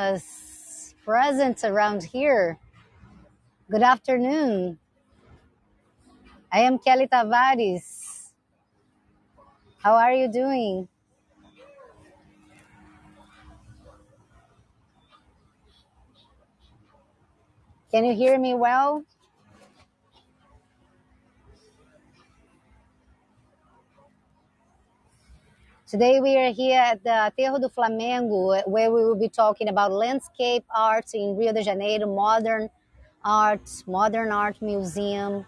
us presents around here. Good afternoon. I am Kelly Tavares. How are you doing? Can you hear me well? Today we are here at the Aterro do Flamengo, where we will be talking about landscape art in Rio de Janeiro, modern art, modern art museum.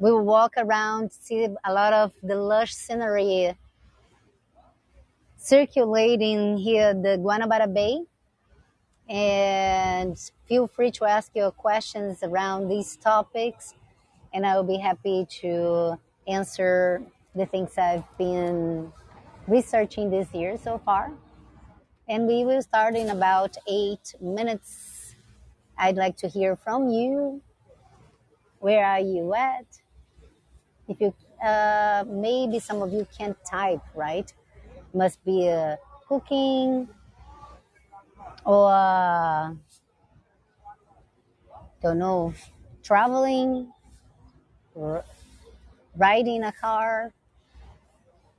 We will walk around, see a lot of the lush scenery circulating here the Guanabara Bay. And feel free to ask your questions around these topics, and I will be happy to answer the things I've been researching this year so far. And we will start in about eight minutes. I'd like to hear from you. Where are you at? If you, uh, maybe some of you can't type, right? Must be uh, cooking or uh, don't know, traveling, r- riding a car.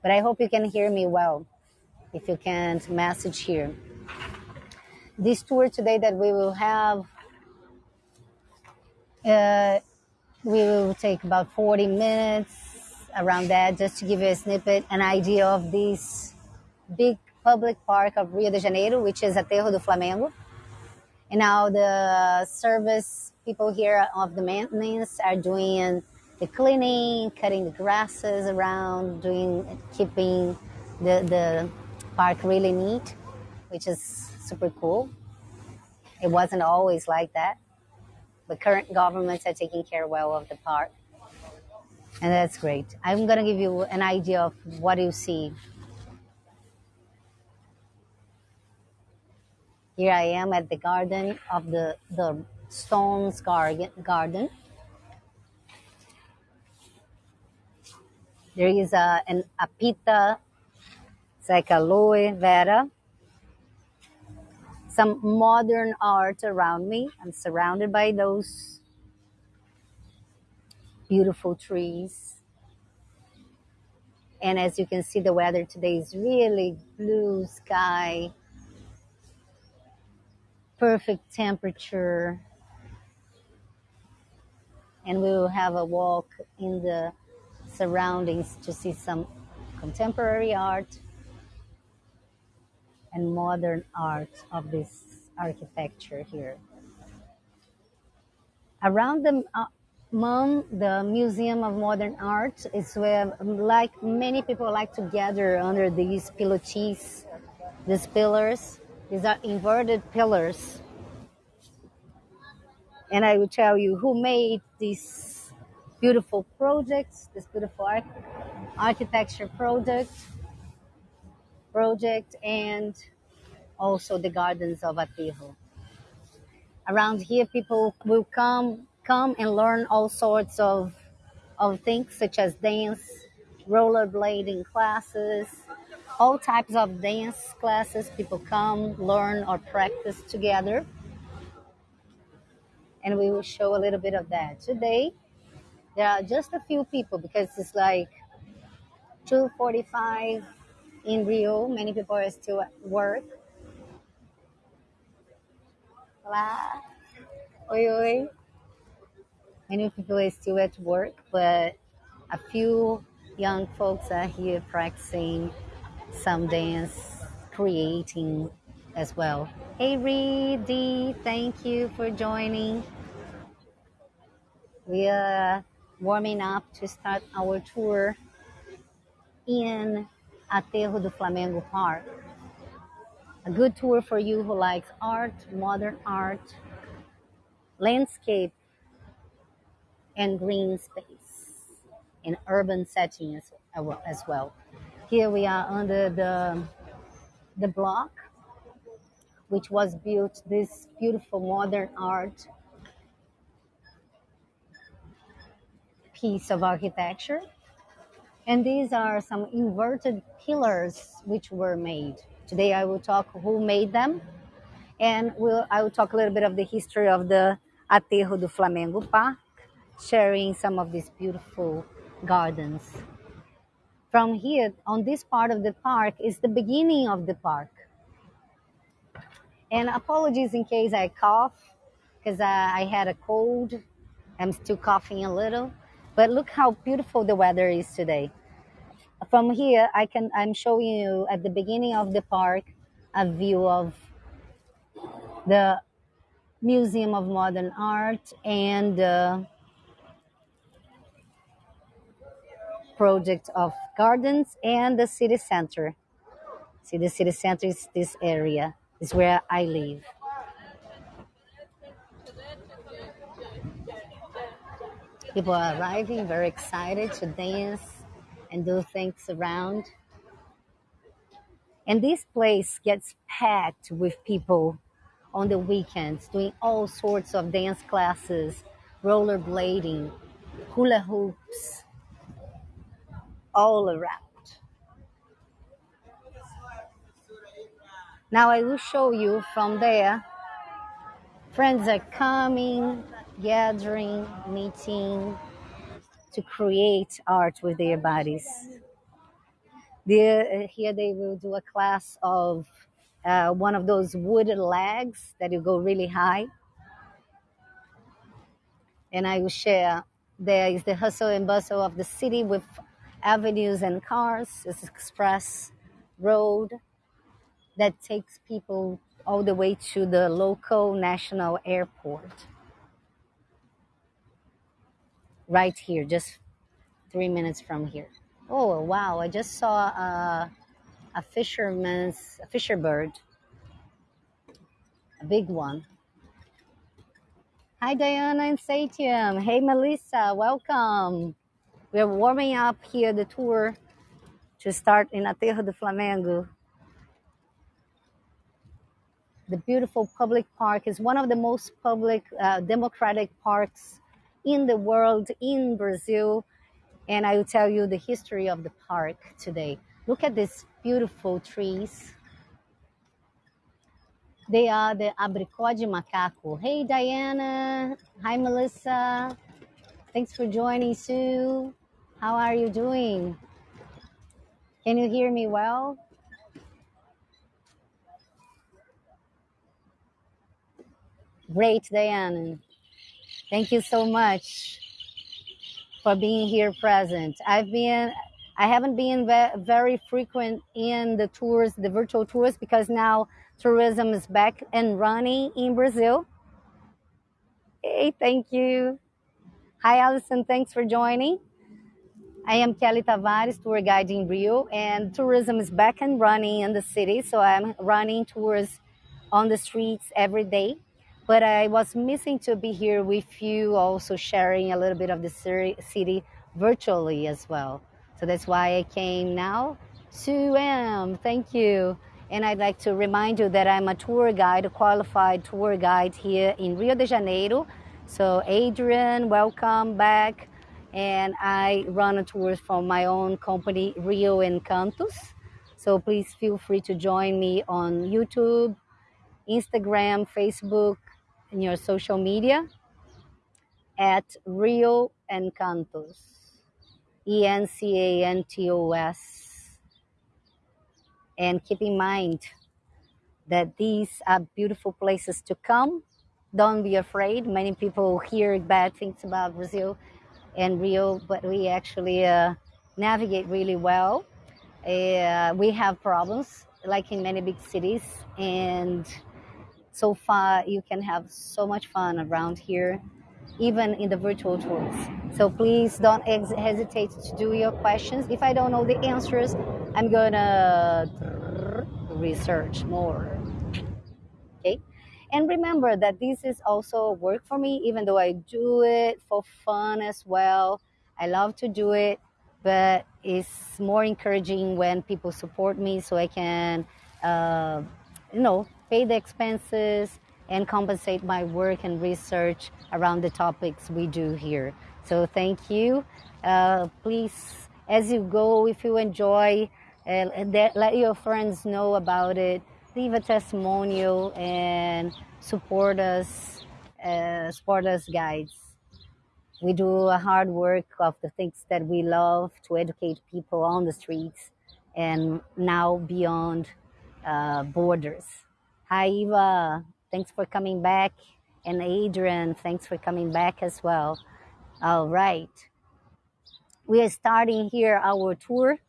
But I hope you can hear me well. If you can't, message here. This tour today that we will have, uh, we will take about 40 minutes around that just to give you a snippet, an idea of this big public park of Rio de Janeiro, which is Aterro do Flamengo. And now the service people here of the maintenance are doing the cleaning, cutting the grasses around, doing keeping the, the park really neat, which is super cool. It wasn't always like that. The current governments are taking care well of the park. And that's great. I'm going to give you an idea of what you see. Here I am at the garden of the, the Stones garden. garden. There is a, an apita, it's like aloe vera. Some modern art around me. I'm surrounded by those beautiful trees. And as you can see, the weather today is really blue sky, perfect temperature. And we will have a walk in the surroundings to see some contemporary art and modern art of this architecture here. Around the uh, MAM, the Museum of Modern Art, is where like many people like to gather under these pilotis, these pillars. These are inverted pillars. And I will tell you who made these beautiful projects, this beautiful arch- architecture project, project, and also the gardens of Aterro. Around here, people will come come and learn all sorts of of things such as dance, rollerblading classes, all types of dance classes. People come, learn, or practice together. And we will show a little bit of that. Today, there are just a few people because it's like 2.45 in Rio. Many people are still at work. Olá. Oi, oi. Many people are still at work, but a few young folks are here practicing some dance, creating as well. Hey, Reedy, thank you for joining. We are warming up to start our tour in Aterro do Flamengo Park. A good tour for you who likes art, modern art, landscape, and green space in urban settings as well. Here we are under the the block, which was built this beautiful modern art piece of architecture. And these are some inverted pillars which were made. Today I will talk who made them, and we'll, I will talk a little bit of the history of the Aterro do Flamengo Park, sharing some of these beautiful gardens. From here, on this part of the park, is the beginning of the park. And apologies in case I cough, because I, I had a cold. I'm still coughing a little. But look how beautiful the weather is today. From here, I can I'm showing you at the beginning of the park a view of the Museum of Modern Art and uh, project of gardens and the city center. See, the city center is this area, is where I live. People are arriving, very excited to dance and do things around. And this place gets packed with people on the weekends doing all sorts of dance classes, rollerblading, hula hoops, all around. Now I will show you from there. Friends are coming, gathering, meeting to create art with their bodies. There, here they will do a class of uh, one of those wooden legs that you go really high. And I will share there is the hustle and bustle of the city with avenues and cars. It's express road that takes people all the way to the local national airport. Right here, just three minutes from here. Oh wow! I just saw a, a fisherman's a fisher bird, a big one. Hi Diana and Satium. Hey Melissa, welcome. We're warming up here the tour to start in Aterro do Flamengo. The beautiful public park is one of the most public, uh, democratic parks in the world, in Brazil. And I will tell you the history of the park today. Look at these beautiful trees. They are the abricó de macaco. Hey, Diana. Hi, Melissa. Thanks for joining, Sue. How are you doing? Can you hear me well? Great, Diana. Thank you so much for being here present. I've been I haven't been ve- very frequent in the tours, the virtual tours, because now tourism is back and running in Brazil. Hey, thank you. Hi, Allison. Thanks for joining. I am Kelly Tavares, tour guide in Rio, and tourism is back and running in the city. So I'm running tours on the streets every day. But I was missing to be here with you, also sharing a little bit of the city virtually as well. So that's why I came now. Sue M, thank you. And I'd like to remind you that I'm a tour guide, a qualified tour guide here in Rio de Janeiro. So, Adrian, welcome back. And I run a tour from my own company, Rio Encantos. So, please feel free to join me on YouTube, Instagram, Facebook, and your social media at Rio Encantos, E N C A N T O S. And keep in mind that these are beautiful places to come. Don't be afraid. Many people hear bad things about Brazil and Rio, but we actually uh, navigate really well. Uh, we have problems, like in many big cities, and so far you can have so much fun around here even in the virtual tours so please don't ex- hesitate to do your questions if i don't know the answers i'm gonna research more and remember that this is also work for me even though i do it for fun as well i love to do it but it's more encouraging when people support me so i can uh, you know pay the expenses, and compensate my work and research around the topics we do here. So thank you. Uh, please as you go, if you enjoy, uh, let your friends know about it. Leave a testimonial and support us, uh, support us guides. We do a hard work of the things that we love to educate people on the streets and now beyond uh, borders. Hi, Eva. Thanks for coming back. And Adrian, thanks for coming back as well. All right. We are starting here our tour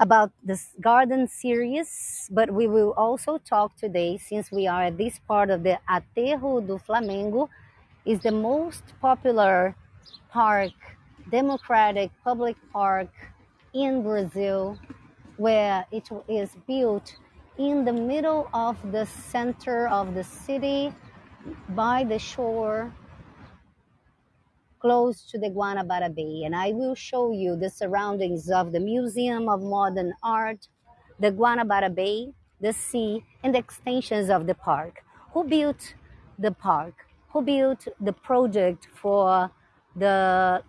about this garden series, but we will also talk today, since we are at this part of the Aterro do Flamengo, is the most popular park, democratic public park in Brazil, where it is built in the middle of the center of the city by the shore close to the Guanabara Bay. And I will show you the surroundings of the Museum of Modern Art, the Guanabara Bay, the sea, and the extensions of the park. Who built the park? Who built the project for the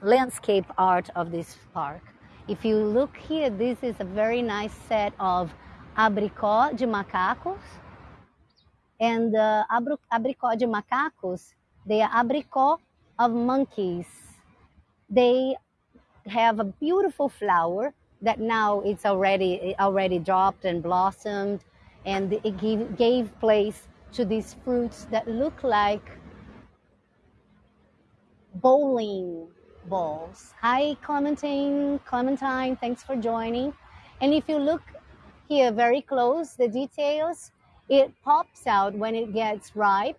landscape art of this park? If you look here, this is a very nice set of abricó de macacos. And uh, abricó de macacos, they are abricó of monkeys. They have a beautiful flower that now it's already already dropped and blossomed, and it gave, gave place to these fruits that look like bowling balls. Hi, Clementine. Clementine, thanks for joining. And if you look here very close, the details, it pops out when it gets ripe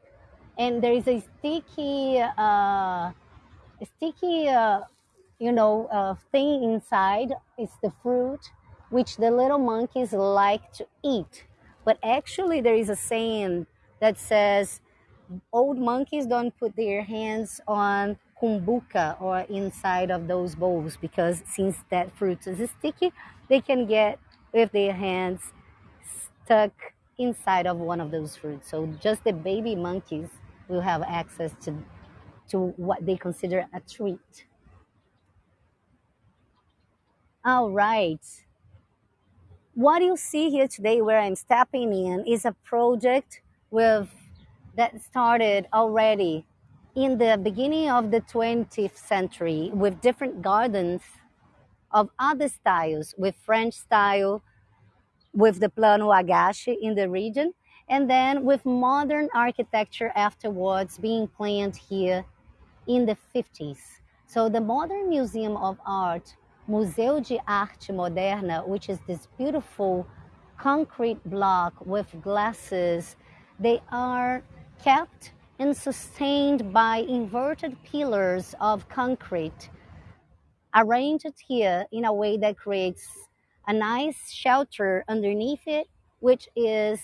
and there is a sticky, uh, sticky, uh, you know, uh, thing inside. It's the fruit, which the little monkeys like to eat. But actually, there is a saying that says old monkeys don't put their hands on cumbuca or inside of those bowls because since that fruit is sticky, they can get with their hands stuck inside of one of those fruits. So just the baby monkeys will have access to, to what they consider a treat. All right. What you see here today, where I'm stepping in, is a project with that started already in the beginning of the 20th century with different gardens of other styles, with French style, with the Plano Agache in the region, and then with modern architecture afterwards being planned here in the 50s. So the Modern Museum of Art, Museu de Arte Moderna, which is this beautiful concrete block with glasses, they are kept and sustained by inverted pillars of concrete arranged here in a way that creates a nice shelter underneath it, which is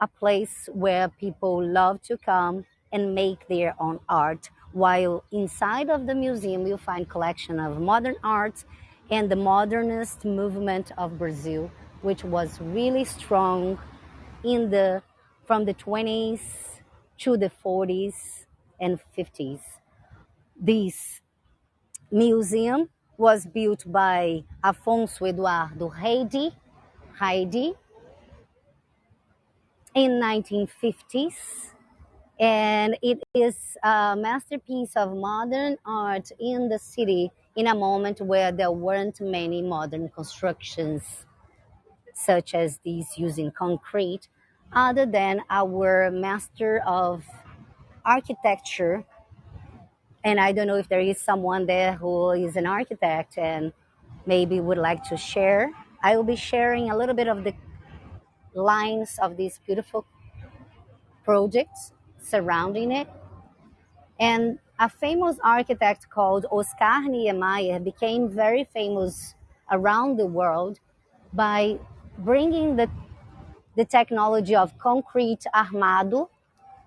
a place where people love to come and make their own art. While inside of the museum, you'll find collection of modern art and the modernist movement of Brazil, which was really strong in the from the 20s to the 40s and 50s. This museum was built by Afonso Eduardo Reidy, Reidy in 1950s and it is a masterpiece of modern art in the city in a moment where there weren't many modern constructions such as these using concrete other than our master of architecture. And i don't know if there is someone there who is an architect and maybe would like to share. I will be sharing a little bit of the lines of these beautiful projects surrounding it. And a famous architect called Oscar Niemeyer became very famous around the world by bringing the, the technology of concrete armado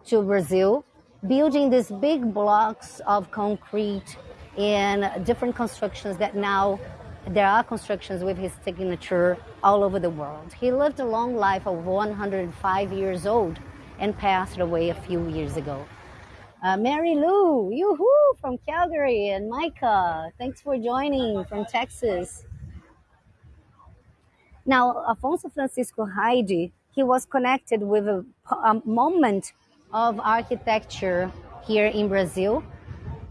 to Brazil, building these big blocks of concrete in different constructions that now there are constructions with his signature all over the world. He lived a long life of 105 years old and passed away a few years ago. Uh, Mary Lou, yoo-hoo, from Calgary, and Micah, thanks for joining from Texas. Now, Afonso Francisco Reidy, he was connected with a, a moment of architecture here in Brazil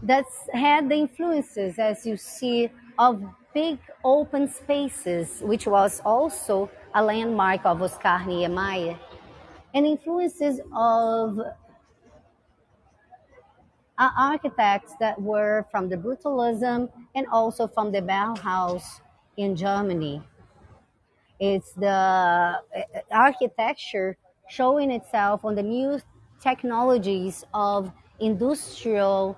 that's had the influences, as you see, of big open spaces, which was also a landmark of Oscar Niemeyer, and influences of uh, architects that were from the Brutalism and also from the Bauhaus in Germany. It's the uh, architecture showing itself on the new technologies of industrial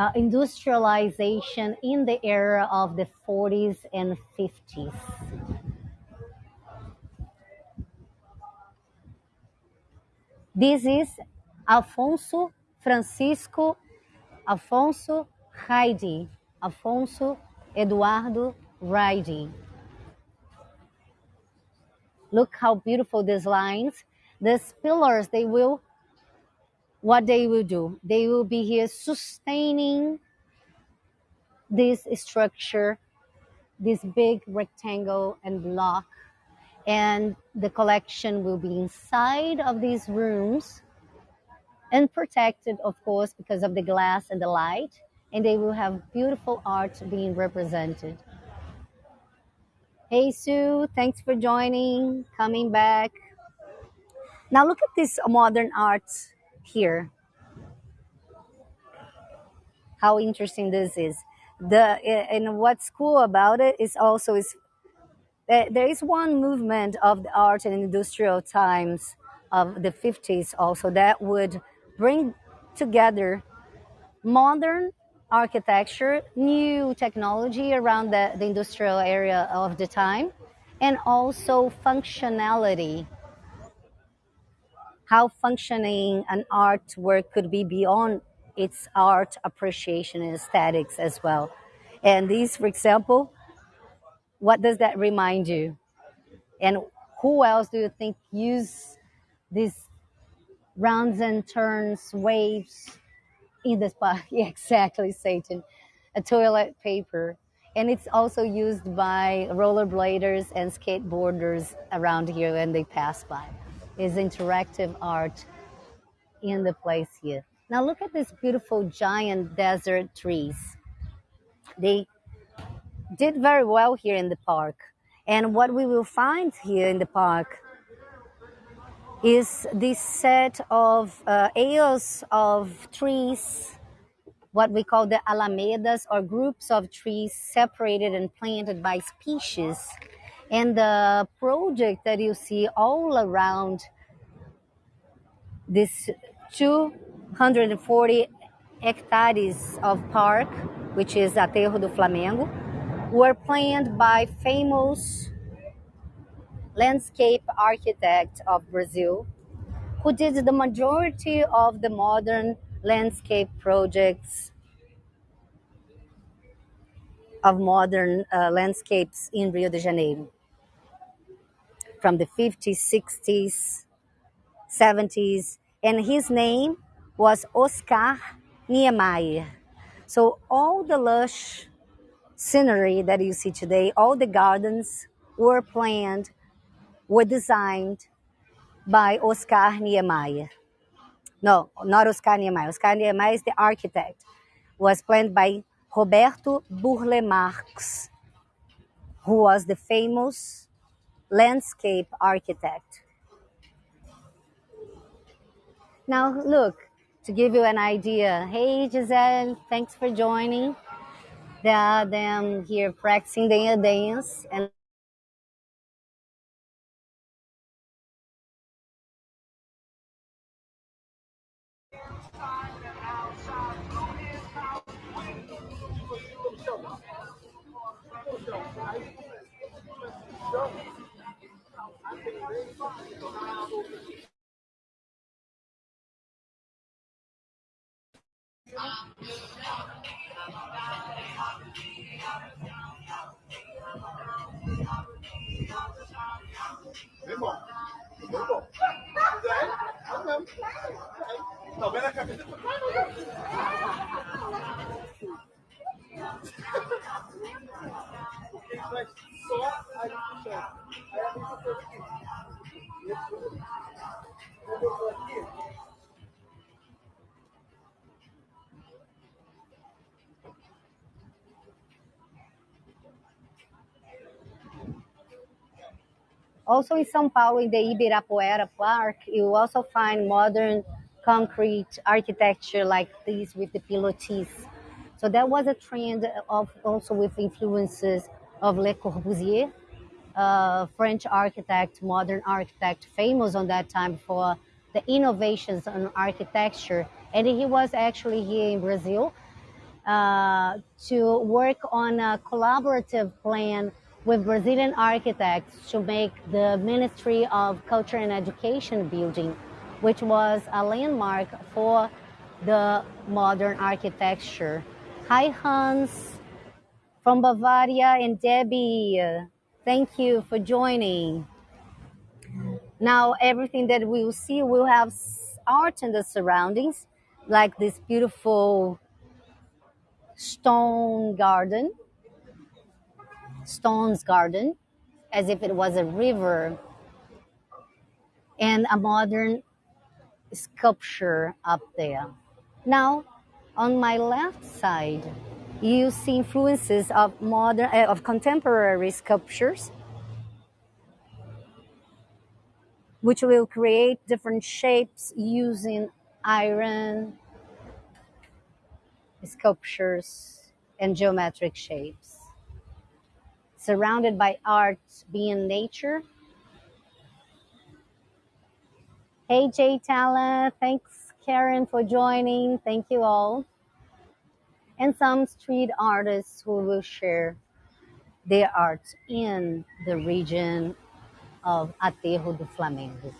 uh, industrialization in the era of the 40s and 50s. This is Afonso Francisco Afonso Reidy, Afonso Eduardo Reidy. Look how beautiful these lines. These pillars, they will, what they will do, they will be here sustaining this structure, this big rectangle and block. And the collection will be inside of these rooms and protected, of course, because of the glass and the light. And they will have beautiful art being represented. Hey, Sue, thanks for joining, coming back. Now, look at this modern art here. How interesting this is. The and what's cool about it is also is there is one movement of the art and industrial times of the 50s also that would bring together modern architecture, new technology around the, the industrial area of the time, and also functionality. How functioning an artwork could be beyond its art appreciation and aesthetics as well. And these, for example, what does that remind you? And who else do you think use these rounds and turns, waves in the spa? Yeah, exactly, Satan. A toilet paper. And it's also used by rollerbladers and skateboarders around here when they pass by. It's interactive art in the place here. Now look at these beautiful giant desert trees. They did very well here in the park. And what we will find here in the park is this set of uh, aisles of trees, what we call the alamedas or groups of trees separated and planted by species. And the project that you see all around this 240 hectares of park, which is Aterro do Flamengo, were planned by famous landscape architect of Brazil, who did the majority of the modern landscape projects of modern uh, landscapes in Rio de Janeiro from the 50s, 60s, 70s, and his name was Oscar Niemeyer. So all the lush scenery that you see today, all the gardens were planned were designed by Oscar Niemeyer. No, not Oscar Niemeyer. Oscar Niemeyer is the architect. Was planned by Roberto Burle Marx, who was the famous landscape architect. Now, look, to give you an idea. Hey, Giselle, thanks for joining. There are them here practicing their dance and Bem bom. Bem bom. É, cabeça? Só a gente. Aí a gente Also in São Paulo, in the Ibirapuera Park, you also find modern concrete architecture like this with the pilotis. So that was a trend of also with influences of Le Corbusier, French architect, modern architect, famous on that time for the innovations on architecture. And he was actually here in Brazil uh, to work on a collaborative plan with Brazilian architects to make the Ministry of Culture and Education building, which was a landmark for the modern architecture. Hi, Hans from Bavaria and Debbie. Thank you for joining. Now, everything that we will see will have art in the surroundings, like this beautiful stone garden Stone's Garden, as if it was a river, and a modern sculpture up there. Now, on my left side, you see influences of modern uh, of contemporary sculptures which will create different shapes using iron sculptures and geometric shapes surrounded by art being nature. Hey, Jay Talent. Thanks, Karen, for joining. Thank you all. And some street artists who will share their art in the region of Aterro do Flamengo.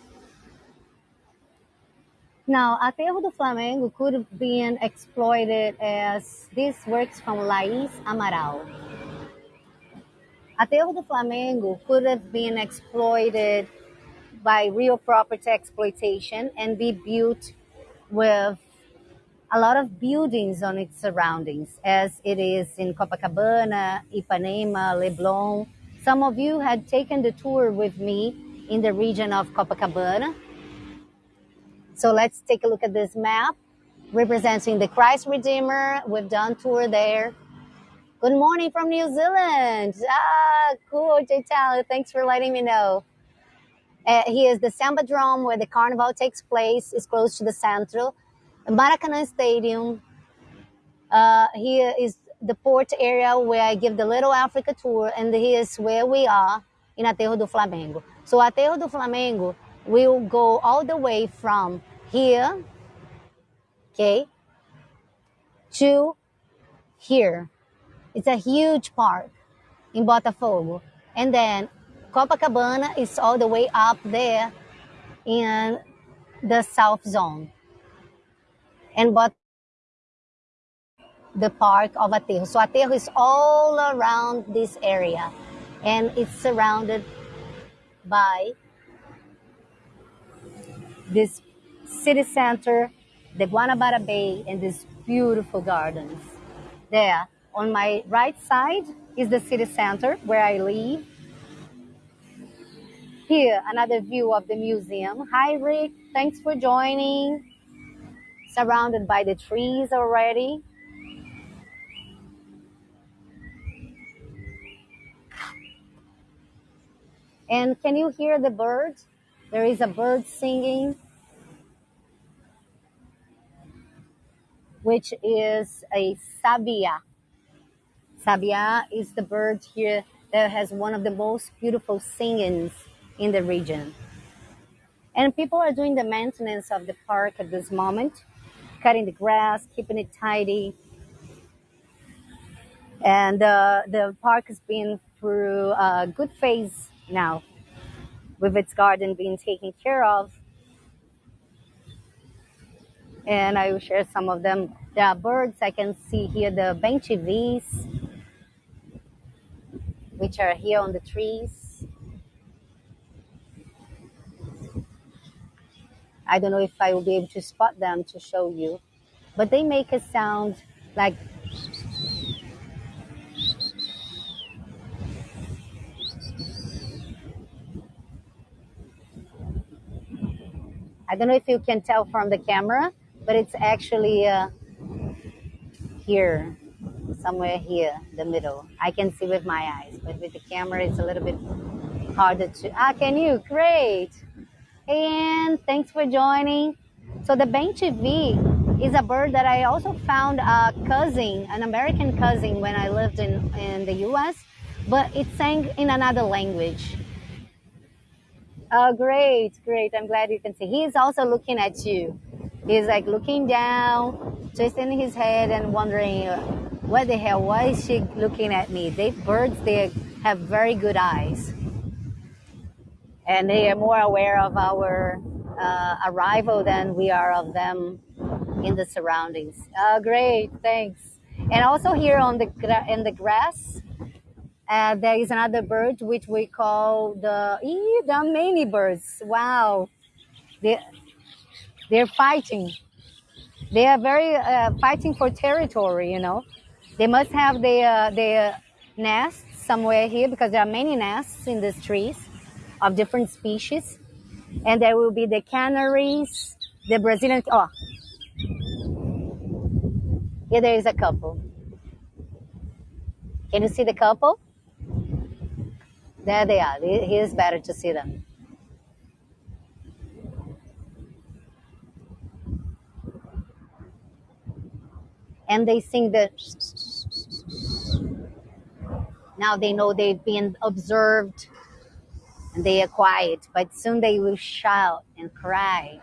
Now, Aterro do Flamengo could have been exploited as this works from Laís Amaral. Aterro do Flamengo could have been exploited by real property exploitation and be built with a lot of buildings on its surroundings, as it is in Copacabana, Ipanema, Leblon. Some of you had taken the tour with me in the region of Copacabana. So let's take a look at this map representing the Christ Redeemer. We've done tour there. Good morning from New Zealand. Ah, cool, Jay. Thanks for letting me know. Uh, here is the Sambadrome, where the carnival takes place. It's close to the Central. Maracanã Stadium. Uh, here is the port area where I give the Little Africa tour, and here is where we are in Aterro do Flamengo. So Aterro do Flamengo will go all the way from here, okay, to here. It's a huge park in Botafogo. And then Copacabana is all the way up there in the south zone. And but the park of Aterro. So Aterro is all around this area and it's surrounded by this city center, the Guanabara Bay, and these beautiful gardens. There, on my right side is the city center where I live. Here, another view of the museum. Hi, Rick. Thanks for joining. Surrounded by the trees already. And can you hear the birds? There is a bird singing, which is a sabia. Sabia is the bird here that has one of the most beautiful singings in the region. And people are doing the maintenance of the park at this moment, cutting the grass, keeping it tidy. And uh, the park has been through a good phase now, with its garden being taken care of. And I will share some of them. There are birds. I can see here the bem-te-vis which are here on the trees. I don't know if I will be able to spot them to show you, but they make a sound like I don't know if you can tell from the camera, but it's actually uh, here somewhere here, the middle. I can see with my eyes, but with the camera, it's a little bit harder to. Ah, can you? Great. Ann, thanks for joining. So the bem-te-vi is a bird that I also found a cousin, an American cousin, when I lived in, in the US, but it sang in another language. Oh, great, great. I'm glad you can see. He's also looking at you. He's like looking down, just in his head and wondering, what the hell? Why is she looking at me? They birds, they have very good eyes, and they are more aware of our uh, arrival than we are of them in the surroundings. Oh, great, thanks. And also here on the in the grass, uh, there is another bird which we call the ee, the many birds. Wow, they they're fighting. They are very uh, fighting for territory. You know, they must have their their nests somewhere here because there are many nests in these trees of different species, and there will be the canaries, the Brazilian. Oh, here there is a couple. Can you see the couple? There they are. Here is better to see them. And they sing the. Now they know they've been observed and they are quiet, but soon they will shout and cry.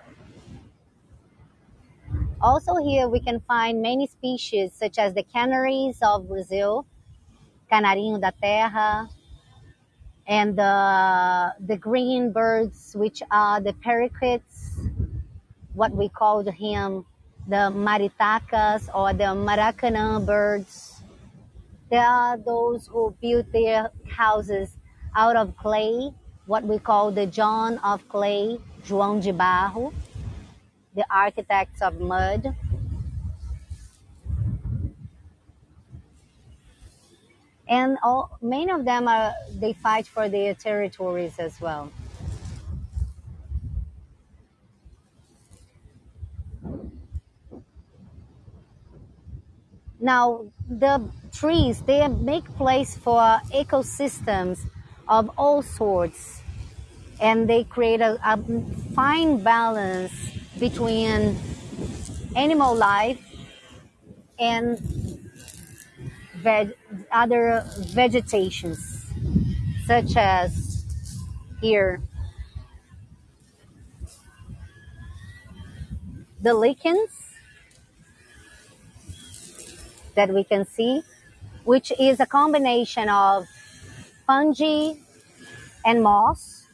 Also, here we can find many species such as the canaries of Brazil, canarinho da terra, and the, green birds, which are the parakeets, what we call him the maritacas or the maracanã birds. There are those who build their houses out of clay, what we call the John of Clay, João de Barro, the architects of mud. And all, many of them are, they fight for their territories as well. Now, the trees, they make place for ecosystems of all sorts, and they create a, a fine balance between animal life and veg, other vegetations, such as here. The lichens that we can see, which is a combination of fungi and moss,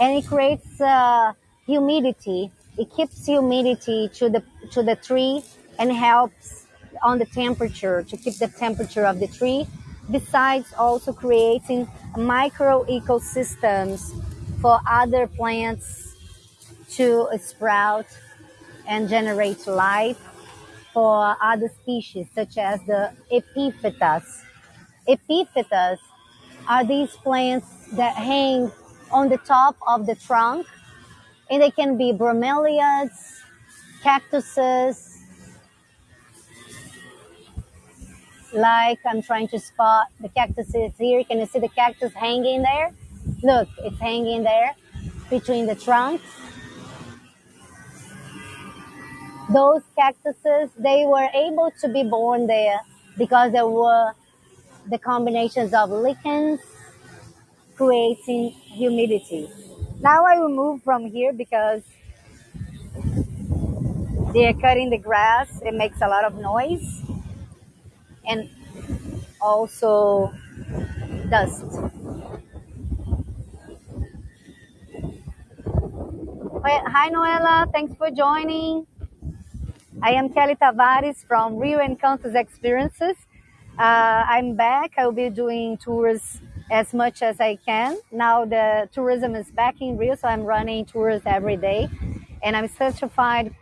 and it creates uh, humidity. It keeps humidity to the to the tree and helps on the temperature to keep the temperature of the tree. Besides, also creating micro ecosystems for other plants to sprout and generate life for other species, such as the epiphytas. Epiphytas are these plants that hang on the top of the trunk, and they can be bromeliads, cactuses, like I'm trying to spot the cactuses here. Can you see the cactus hanging there? Look, it's hanging there between the trunks. Those cactuses, they were able to be born there because there were the combinations of lichens creating humidity. Now I will move from here because they are cutting the grass. It makes a lot of noise and also dust. Hi, Noela. Thanks for joining. I am Kelly Tavares from Rio Encantos Experiences. Uh, I'm back. I'll be doing tours as much as I can. Now the tourism is back in Rio, so I'm running tours every day. And I'm certified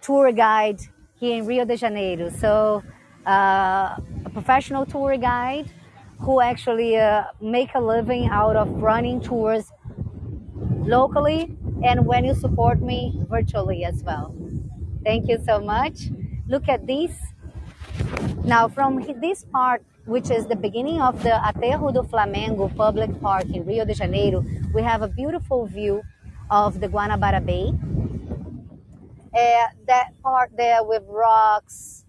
tour guide here in Rio de Janeiro. So uh, a professional tour guide who actually uh, make a living out of running tours locally and when you support me virtually as well. Thank you so much. Look at this. Now, from this part, which is the beginning of the Aterro do Flamengo public park in Rio de Janeiro, we have a beautiful view of the Guanabara Bay. Uh, that part there with rocks,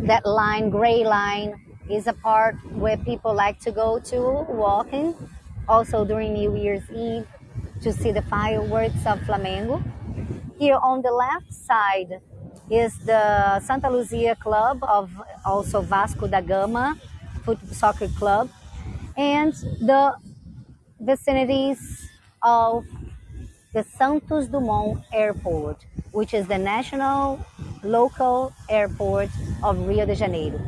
that line, gray line, is a part where people like to go to walking, also during New Year's Eve to see the fireworks of Flamengo. Here on the left side is the Santa Luzia Club of also Vasco da Gama foot soccer club and the vicinities of the Santos Dumont Airport, which is the national local airport of Rio de Janeiro.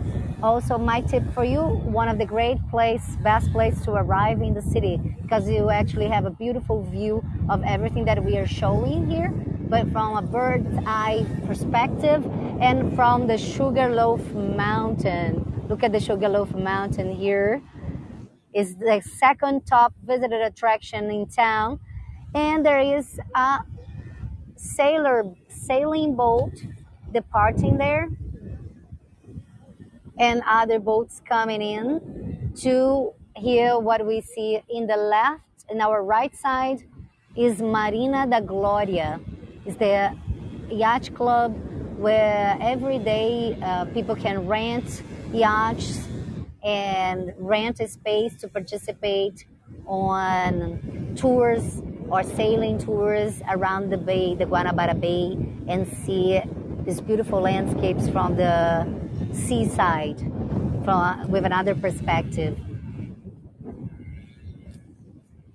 Also, my tip for you, one of the great place, best place to arrive in the city because you actually have a beautiful view of everything that we are showing here, but from a bird's eye perspective and from the Sugarloaf Mountain. Look at the Sugarloaf Mountain here. It's the second top visited attraction in town. And there is a sailor sailing boat departing there and other boats coming in to here what we see in the left in our right side is Marina da Gloria is the yacht club where every day uh, people can rent yachts and rent a space to participate on tours or sailing tours around the bay, the Guanabara Bay, and see these beautiful landscapes from the seaside from, with another perspective.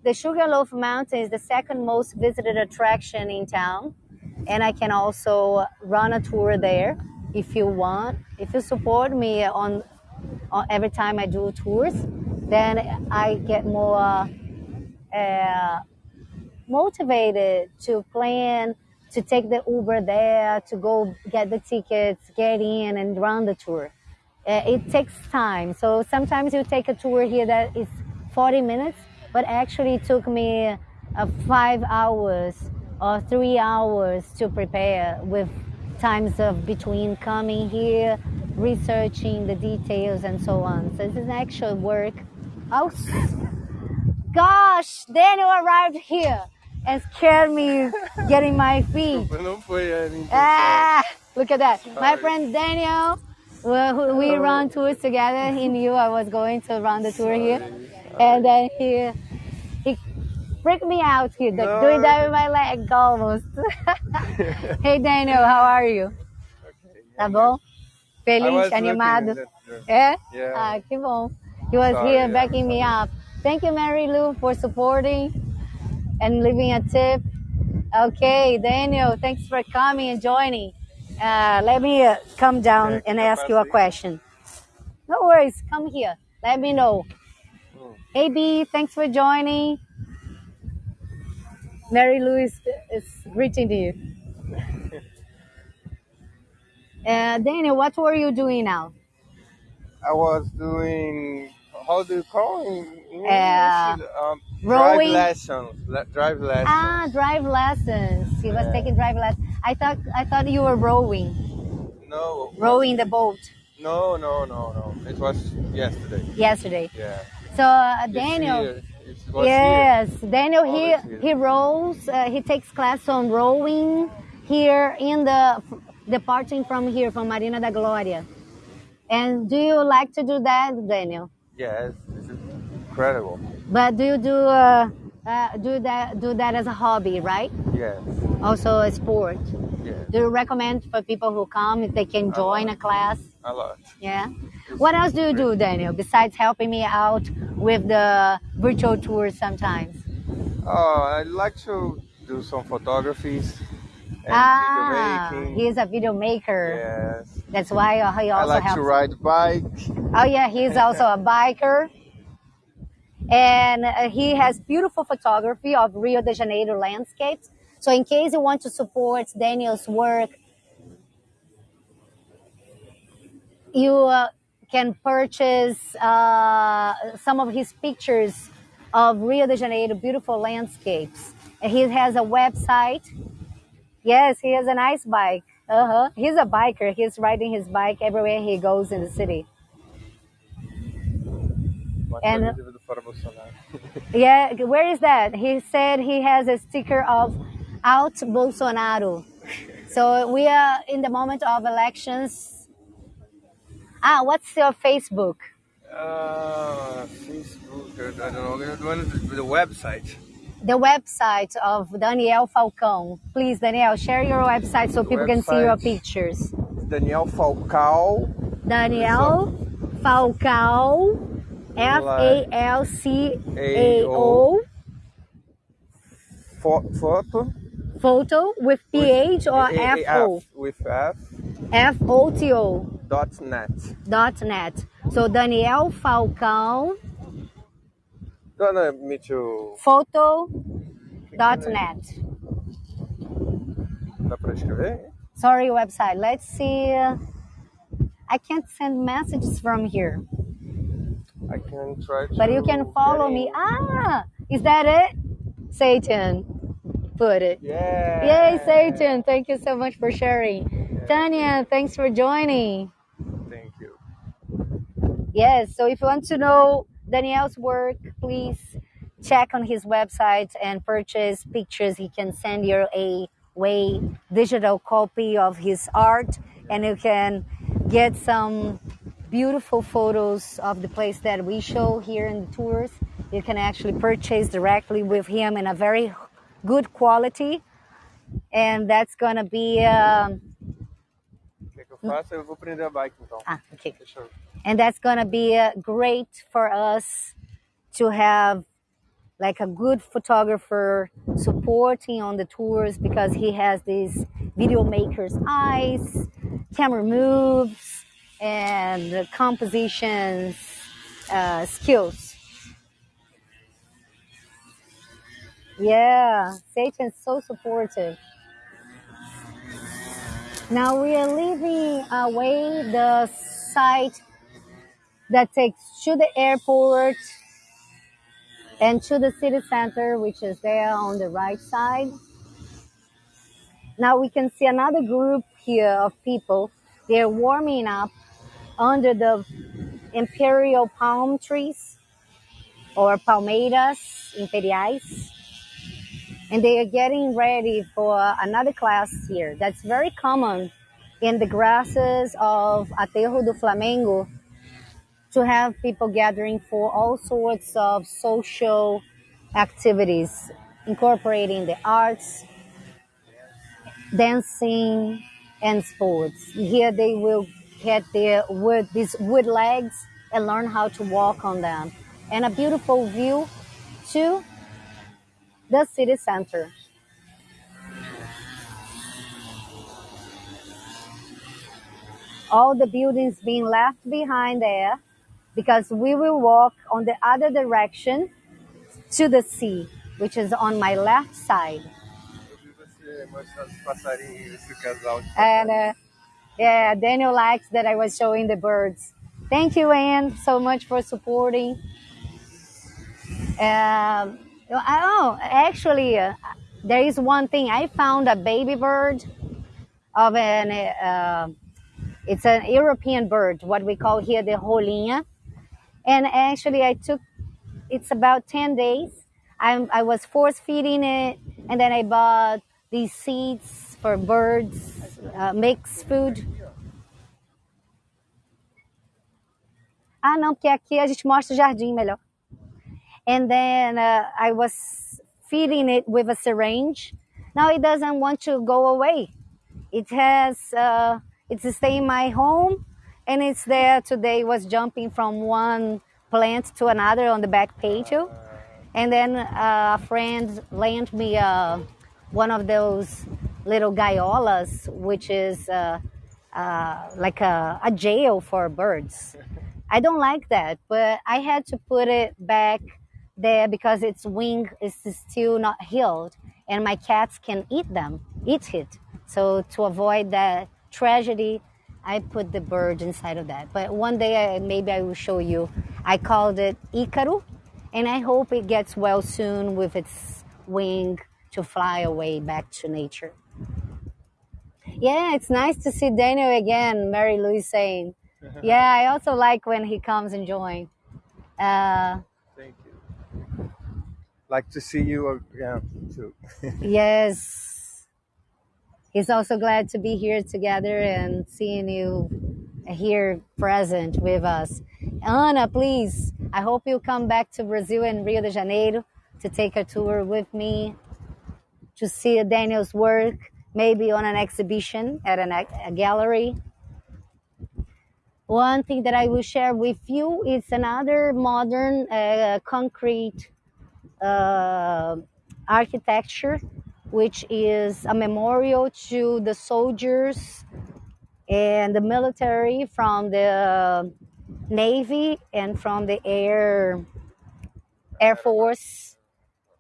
The Sugarloaf Mountain is the second most visited attraction in town, and I can also run a tour there if you want. If you support me on, on every time I do tours, then I get more uh, motivated to plan to take the Uber there, to go get the tickets, get in, and run the tour. Uh, it takes time. So sometimes you take a tour here that is 40 minutes, but actually it took me uh, five hours or three hours to prepare with times of between coming here, researching the details, and so on. So this is actual work. Oh, gosh, Daniel arrived here and scared me getting my feet. Ah, look at that. My friend Daniel, we, we run tours together. He knew I was going to run the tour here. And then he, he freaked me out here, no. doing that with my leg almost. hey Daniel, how are you? Tá bom? Feliz, animado? É? Yeah. Ah, que bom. He was Sorry, here backing me up. Thank you, Mary Lou, for supporting and leaving a tip. Okay, Daniel, thanks for coming and joining. Uh, let me uh, come down and ask you a question. No worries, come here. Let me know. Hey, B, thanks for joining. Mary Louise is greeting to you. Uh, Daniel, what were you doing now? I was doing, how do you call it? Uh, um, Rowing. Drive lessons. Le- drive lessons. Ah, drive lessons. He was Yeah. taking drive lessons. I thought I thought you were rowing, No. rowing the boat No, no, no, no. It was yesterday. yesterday. Yeah. So uh, It's Daniel, here. Yes, Daniel he here. he rows. Uh, he takes class on rowing here in the departing from here from Marina da Gloria. And do you like to do that, Daniel? Yes. This is incredible. But do you do uh, uh, do that do that as a hobby, right? Yes. Also a sport. Yes. Do you recommend for people who come if they can join a class? A lot. Yeah. What else do you do, Daniel, besides helping me out with the virtual tours sometimes? Oh, I like to do some photographies and ah, he is a video maker. Yes. That's why he I also like helps. to ride bike. Oh yeah, he's also a biker. And uh, he has beautiful photography of Rio de Janeiro landscapes. So in case you want to support Daniel's work, you uh, can purchase uh, some of his pictures of Rio de Janeiro beautiful landscapes He has a website. Yes, he has a nice bike. Uh huh. He's a biker. He's riding his bike everywhere he goes in the city. And- coisa do Fora Bolsonaro. Yeah, where is that? He said he has a sticker of out Bolsonaro. So we are in the moment of elections. Ah, what's your Facebook? Ah, Facebook, I don't know, the the website. The website of Daniel Falcão. Please, Daniel, share your website so people can see your pictures. Daniel Falcao, Daniel Falcão, F A L C A O, fo foto, photo with PH or A- A- F O, F, with F, F O T O. dot net. dot net. So Daniel Falcão No, no, me you. photo dot net. Dá pra escrever? Sorry, website. Let's see. I can't send messages from here, I can try to. but you can follow me. Ah, is that it? Satan, put it. Yeah. Yay, Satan! Thank you so much for sharing. Tanya, thanks for joining. Thank you. Yes, so if you want to know Daniel's work, please check on his website and purchase pictures. He can send you a way digital copy of his art, and you can get some beautiful photos of the place that we show here in the tours. You can actually purchase directly with him in a very good quality, and that's gonna be. Um, Quer que eu faça? Eu vou prender a ah, okay. And that's gonna be uh, great for us to have like a good photographer supporting on the tours because he has these video maker's eyes, camera moves, and compositions uh, skills. Yeah, Satan's so supportive. Now we are leaving away the site that takes to the airport and to the city center, which is there on the right side. Now we can see another group here of people. They're warming up under the imperial palm trees or palmeiras imperiais. And they are getting ready for another class here. That's very common in the grasses of Aterro do Flamengo to have people gathering for all sorts of social activities, incorporating the arts, dancing, and sports. Here they will get their wood, these wood legs and learn how to walk on them. And a beautiful view to the city center. All the buildings being left behind there because we will walk on the other direction to the sea, which is on my left side. And uh, yeah, Daniel likes that I was showing the birds. Thank you, Anne, so much for supporting. Um, oh, actually, uh, there is one thing. I found a baby bird of an, uh, it's an European bird, what we call here the rolinha. And actually, I took, it's about 10 days. I, I was force feeding it, and then I bought these seeds for birds, uh, mixed food. Ah, não, porque aqui a gente mostra o jardim melhor. And then uh, I was feeding it with a syringe. Now it doesn't want to go away. It has, uh, it's staying in my home, and it's there today. Was jumping from one plant to another on the back patio, and then uh, a friend lent me uh, one of those little gaiolas, which is uh, uh, like a, a jail for birds. I don't like that, but I had to put it back there because its wing is still not healed, and my cats can eat them, eat it. So to avoid that tragedy, I put the bird inside of that. But one day, I, maybe I will show you. I called it Ikaru and I hope it gets well soon with its wing to fly away back to nature. Yeah, it's nice to see Daniel again, Mary Louise saying. Yeah, I also like when he comes and join. Uh. Like to see you again too. yes, he's also glad to be here together and seeing you here present with us. Ana, please, I hope you come back to Brazil and Rio de Janeiro to take a tour with me to see Daniel's work, maybe on an exhibition at an, a gallery. One thing that I will share with you is another modern uh, concrete uh, architecture, which is a memorial to the soldiers and the military from the Navy and from the Air Air Force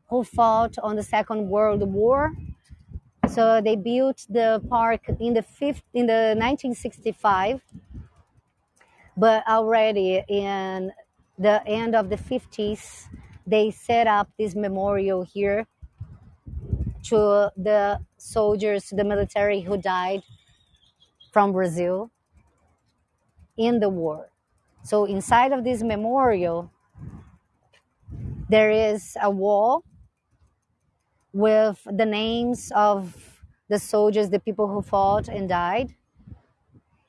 who fought on the Second World War. So they built the park in the fifth in the 1965, but already in the end of the 50s, they set up this memorial here to the soldiers, to the military who died from Brazil in the war. So inside of this memorial, there is a wall with the names of the soldiers, the people who fought and died.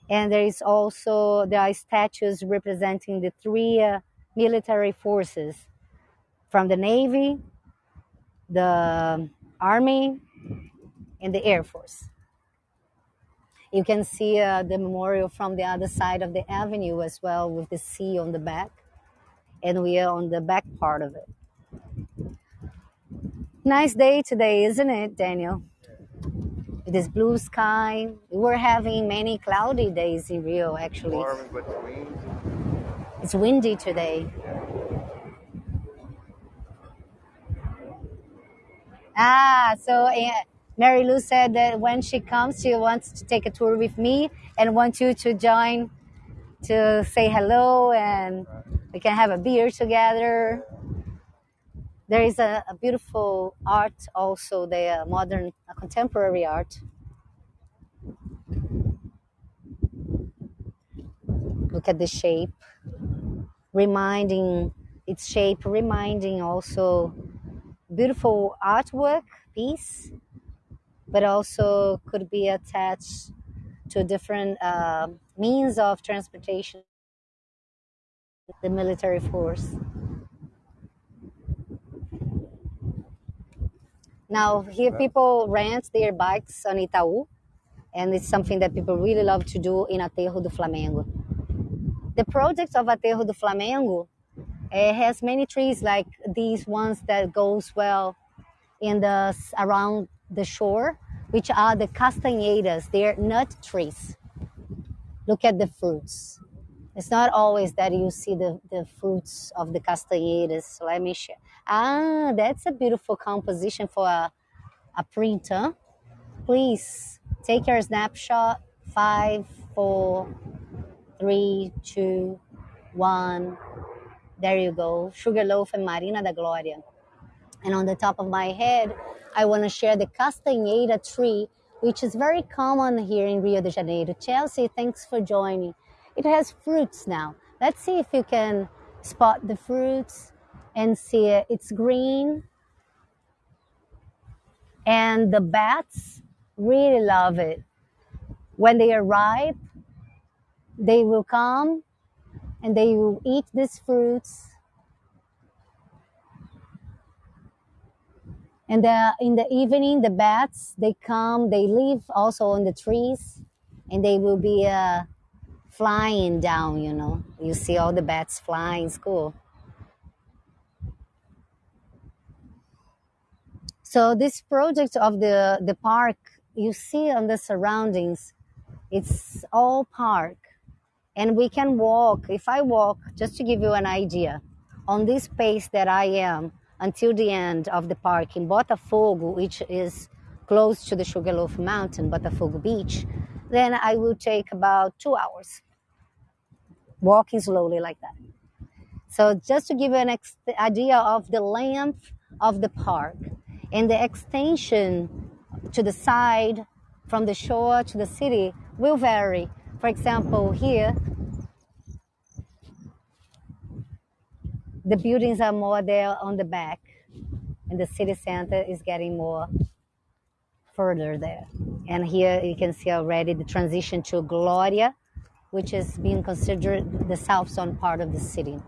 And there is also there are statues representing the three uh, military forces from the Navy, the Army, and the Air Force. You can see uh, the memorial from the other side of the avenue as well, with the sea on the back, and we are on the back part of it. Nice day today, isn't it, Daniel? With this blue sky. We were having many cloudy days in Rio, actually. Warm. It's windy today. Ah, so uh, Mary Lou said that when she comes, she wants to take a tour with me and wants you to join to say hello and we can have a beer together. There is a, a beautiful art also, the uh, modern uh, contemporary art. Look at the shape, reminding its shape, reminding also beautiful artwork piece, but also could be attached to different uh, means of transportation, the military force. Now, here people rent their bikes on Itaú, and it's something that people really love to do in Aterro do Flamengo. The project of Aterro do Flamengo uh, has many trees like these ones that goes well in the around the shore, which are the castanheiras. They're nut trees. Look at the fruits. It's not always that you see the, the fruits of the castanheiras. So let me share. Ah, that's a beautiful composition for a, a printer. Please take your snapshot. Five, four, three, two, one. There you go. Sugarloaf and Marina da Gloria. And on the top of my head, I want to share the castanheira tree, which is very common here in Rio de Janeiro. Chelsea, thanks for joining. It has fruits now. Let's see if you can spot the fruits and see it. It's green. And the bats really love it. When they are ripe, they will come and they will eat these fruits. And the, in the evening, the bats, they come, they live also on the trees, and they will be uh, flying down, you know. You see all the bats flying, it's cool. So this project of the, the park, you see on the surroundings, it's all park. And we can walk, if I walk, just to give you an idea, on this pace that I am until the end of the park in Botafogo, which is close to the Sugarloaf Mountain, Botafogo Beach, then I will take about two hours walking slowly like that. So just to give you an ex- idea of the length of the park. and the extension to the side from the shore to the city will vary. For example, here, the buildings are more there on the back, and the city center is getting more further there. And here you can see already the transition to Gloria, which is being considered the south zone part of the city.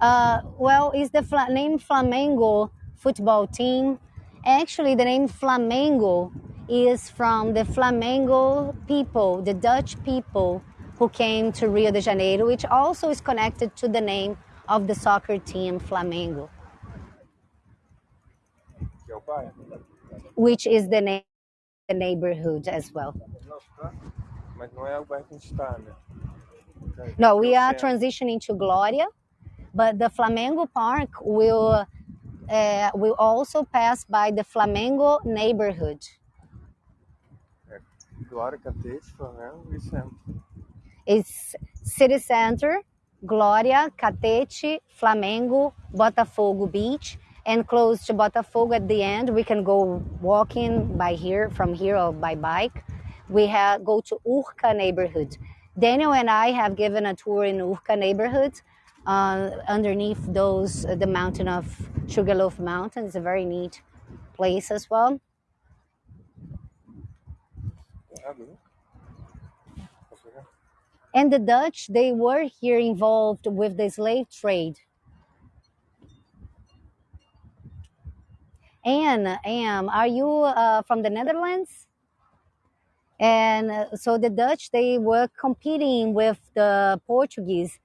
Uh, well, is the name Flamengo football team? Actually, the name Flamengo is from the Flamengo people, the Dutch people who came to Rio de Janeiro, which also is connected to the name of the soccer team Flamengo, Que é o pai? which is the name the neighborhood as well. Nossa, tá? Mas não é o bairro que a gente tá, né? Tá, No, we are transitioning to Gloria, but the Flamengo Park will uh, will also pass by the Flamengo neighborhood. É Glória, Catete, Flamengo e It's city center, Glória, Catete, Flamengo, Botafogo Beach, and close to Botafogo at the end. We can go walking by here, from here, or by bike. We have go to Urca neighborhood. Daniel and I have given a tour in Urca neighborhood. Uh, underneath those, uh, the mountain of Sugarloaf Mountain is a very neat place as well. And the Dutch, they were here involved with the slave trade. Anne, Am, are you uh, from the Netherlands? And uh, so the Dutch, they were competing with the Portuguese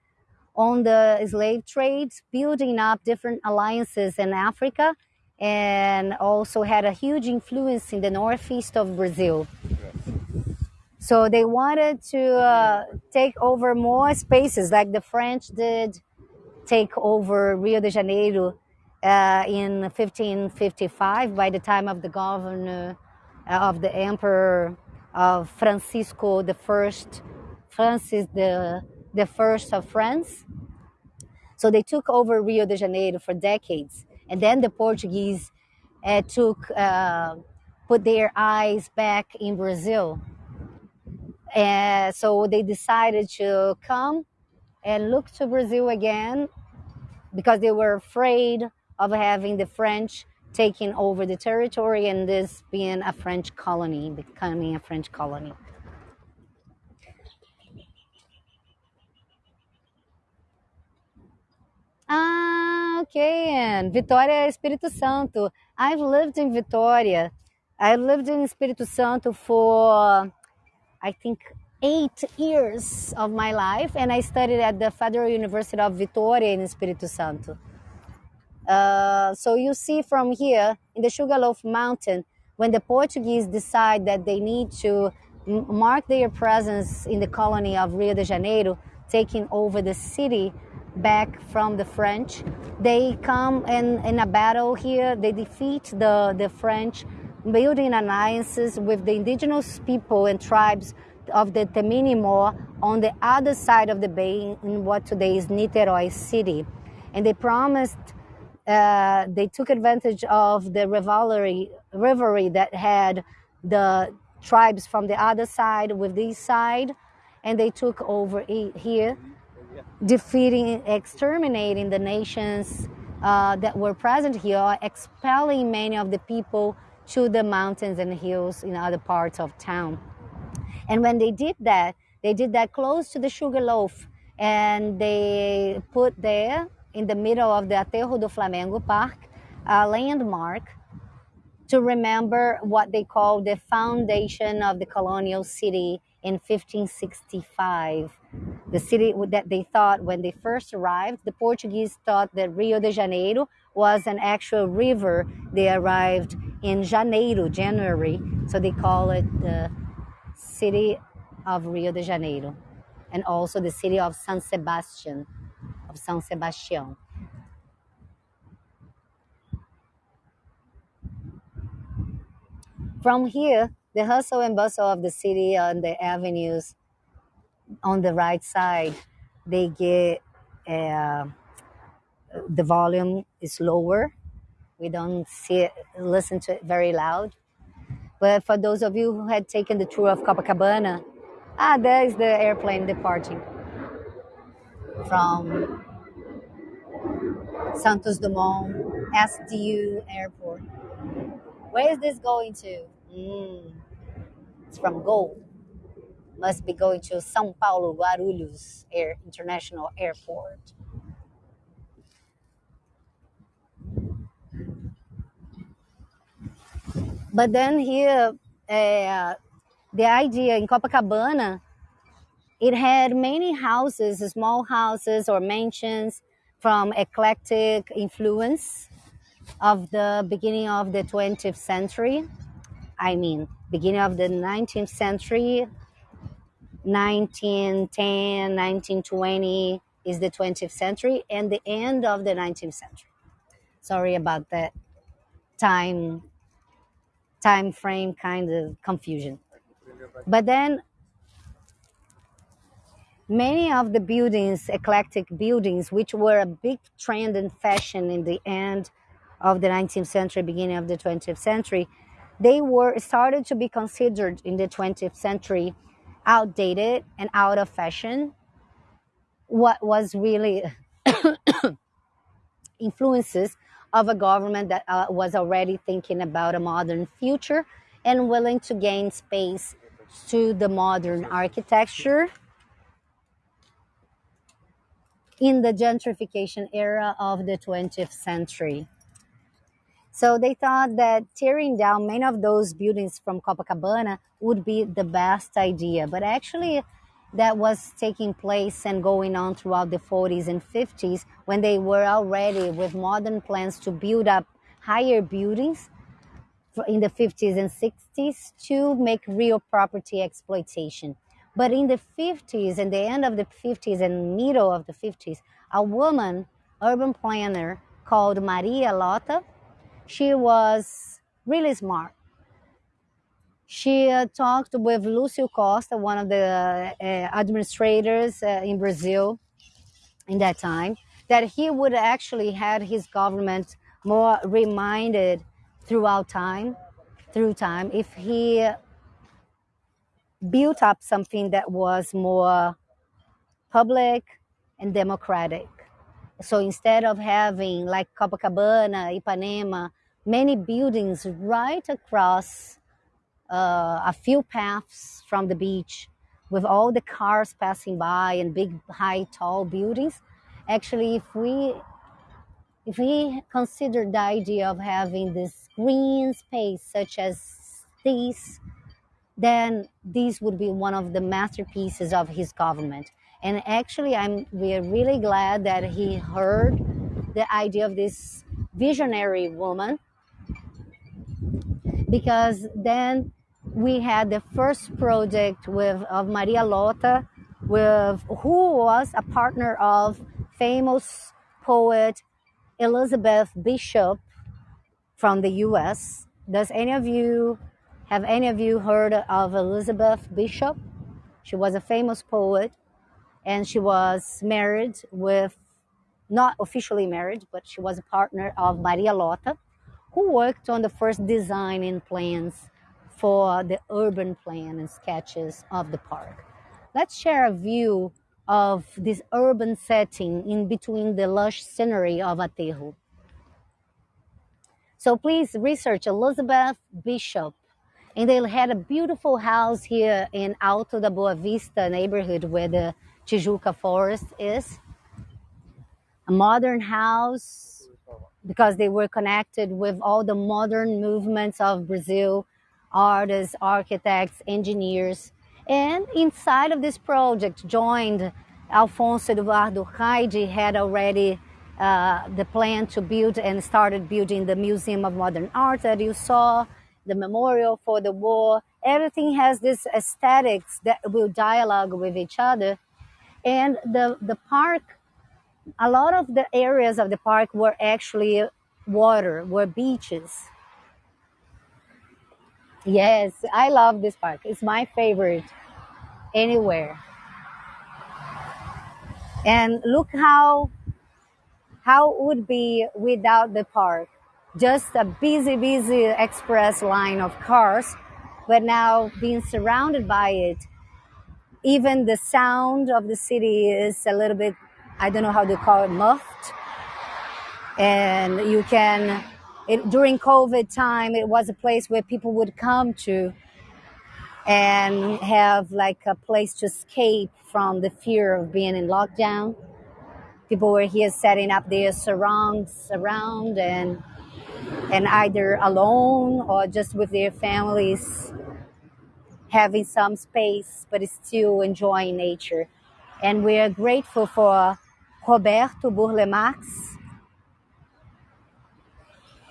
on the slave trades, building up different alliances in Africa, and also had a huge influence in the northeast of Brazil. So they wanted to uh, take over more spaces, like the French did take over Rio de Janeiro uh, in 1555 by the time of the governor uh, of the emperor of Francisco the First, Francis the the first of France. So they took over Rio de Janeiro for decades, and then the Portuguese uh, took uh, put their eyes back in Brazil, and so they decided to come and look to Brazil again because they were afraid of having the French taking over the territory and this being a French colony, becoming a French colony. Ah, okay. And Vitória, Espírito Santo. I've lived in Vitória. I've lived in Espírito Santo for, I think, eight years of my life, and I studied at the Federal University of Vitória in Espírito Santo. Uh, so you see from here in the Sugarloaf Mountain, when the Portuguese decide that they need to mark their presence in the colony of Rio de Janeiro, taking over the city back from the French, they come in, in a battle here, they defeat the, the French, building alliances with the indigenous people and tribes of the Temiminó on the other side of the bay in what today is Niterói city. And they promised uh, they took advantage of the rivalry, rivalry that had the tribes from the other side with this side, and they took over here, defeating, exterminating the nations uh, that were present here, expelling many of the people to the mountains and hills in other parts of town. And when they did that, they did that close to the sugar loaf and they put there in the middle of the Aterro do Flamengo Park a landmark to remember what they call the foundation of the colonial city in 1565. The city that they thought when they first arrived, the Portuguese thought that Rio de Janeiro was an actual river. They arrived in Janeiro, January, so they call it the city of Rio de Janeiro, and also the city of San Sebastian, of San Sebastián. From here, the hustle and bustle of the city on the avenues on the right side, they get uh, the volume is lower We don't see it, listen to it very loud. But for those of you who had taken the tour of Copacabana, ah, there is the airplane departing from Santos Dumont SDU Airport. Where is this going to? Mm, it's from Gol. Must be going to São Paulo Guarulhos Air International Airport. But then here, uh, the idea in Copacabana, it had many houses, small houses or mansions from eclectic influence of the beginning of the 20th century. I mean, beginning of the 19th century, 1910, 1920 is the 20th century, and the end of the 19th century. Sorry about that time time frame kind of confusion. But then many of the buildings, eclectic buildings, which were a big trend in fashion in the end of the 19th century, beginning of the 20th century, they were started to be considered in the 20th century outdated and out of fashion. What was really influences of a government that uh, was already thinking about a modern future and willing to gain space to the modern architecture in the gentrification era of the 20th century. So they thought that tearing down many of those buildings from Copacabana would be the best idea. But actually, that was taking place and going on throughout the 40s and 50s when they were already with modern plans to build up higher buildings in the 50s and 60s to make real property exploitation. But in the 50s and the end of the 50s and middle of the 50s, a woman, urban planner called Maria Lota, she was really smart. She uh, talked with Lúcio Costa, one of the uh, administrators uh, in Brazil in that time, that he would actually had his government more reminded throughout time, through time, if he built up something that was more public and democratic. So instead of having like Copacabana, Ipanema, many buildings right across uh, a few paths from the beach with all the cars passing by and big, high, tall buildings, actually, if we if we consider the idea of having this green space such as this then this would be one of the masterpieces of his government. And actually, I'm we're really glad that he heard the idea of this visionary woman because then we had the first project with of Maria Lota with who was a partner of famous poet Elizabeth Bishop from the US. Does any of you have any of you heard of Elizabeth Bishop? She was a famous poet and she was married with, not officially married, but she was a partner of Maria Lota, who worked on the first design and plans for the urban plan and sketches of the park. Let's share a view of this urban setting in between the lush scenery of Aterro. So please research Elizabeth Bishop and they had a beautiful house here in Alto da Boa Vista neighborhood where the Tijuca forest is. A modern house because they were connected with all the modern movements of Brazil, artists, architects, engineers. And inside of this project joined Alfonso Eduardo Reidy had already uh, the plan to build and started building the Museum of Modern Art that you saw the memorial for the war. Everything has this aesthetics that will dialogue with each other. And the, the park, a lot of the areas of the park were actually water, were beaches. Yes, I love this park. It's my favorite anywhere. And look how how it would be without the park just a busy, busy express line of cars, but now being surrounded by it, even the sound of the city is a little bit, I don't know how to call it, muffed. And you can, it, during COVID time, it was a place where people would come to and have like a place to escape from the fear of being in lockdown. People were here setting up their surrounds around and and either alone or just with their families having some space but still enjoying nature. And we are grateful for Roberto Burle Marx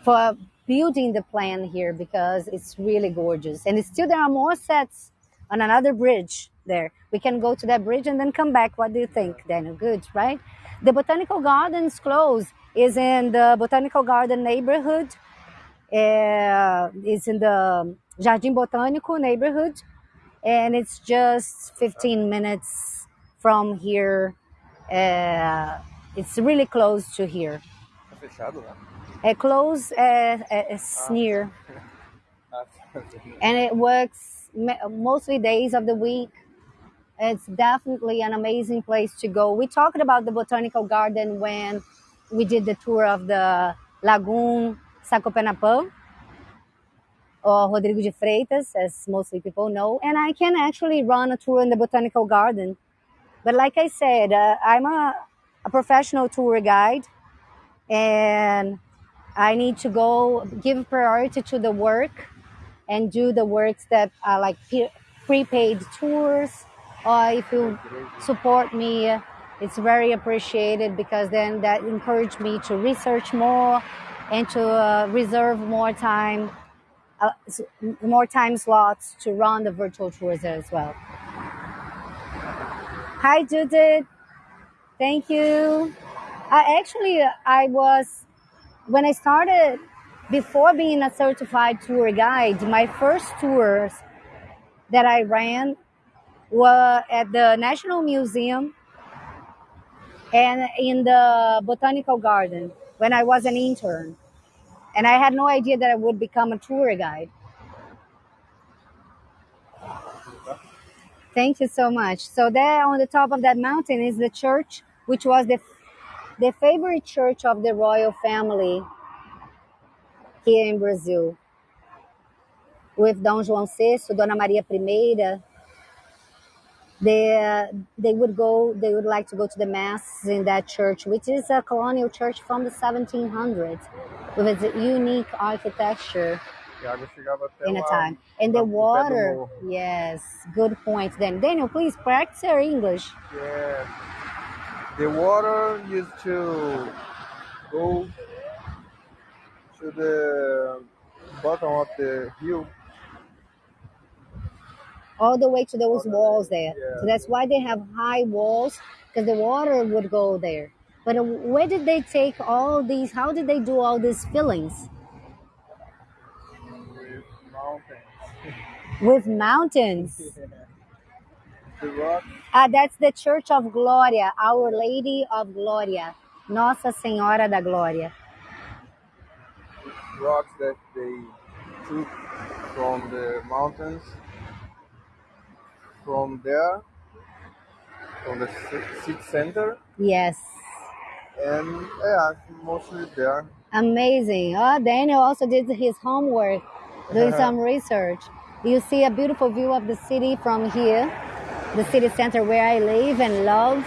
for building the plan here because it's really gorgeous. And still there are more sets on another bridge there. We can go to that bridge and then come back. What do you think, Daniel? Good, right? The Botanical Gardens close is in the Botanical Garden neighborhood. Uh, it's in the Jardim Botânico neighborhood. And it's just 15 minutes from here. Uh, it's really close to here. Tá fechado, né? It close uh, uh, near, Ah, and it works mostly days of the week. It's definitely an amazing place to go. We talked about the botanical garden when we did the tour of the Lagoon Sacopenapã, or Rodrigo de Freitas, as mostly people know. And I can actually run a tour in the botanical garden. But like I said, uh, I'm a, a professional tour guide, and I need to go give priority to the work and do the works that are like prepaid tours. Or if you support me, it's very appreciated because then that encouraged me to research more and to uh, reserve more time, uh, more time slots to run the virtual tours as well. Hi, Judith. Thank you. I actually, I was when I started, before being a certified tour guide, my first tours that I ran were at the National Museum and in the Botanical Garden when I was an intern. And I had no idea that I would become a tour guide. Thank you so much. So there on the top of that mountain is the church, which was the the favorite church of the royal family here in Brazil, with Don João VI, Dona Maria I. They, they would go, they would like to go to the mass in that church, which is a colonial church from the 1700s, with its unique architecture A água chegava até in a time. And the no pé do water, yes, good point. Then Daniel, please practice your English. Yeah. The water used to go to the bottom of the hill. all the way to those walls there. yeah. So that's why they have high walls because the water would go there. But uh, where did they take all these? How did they do all these fillings? with mountains. With mountains. Ah, that's the Church of Gloria, Our Lady of Gloria, Nossa Senhora da Glória. rocks that they took from the mountains. From there, from the ci- city center, Yes, and yeah, mostly there. amazing. Oh, Daniel also did his homework, doing some research. You see a beautiful view of the city from here, the city center where I live and love.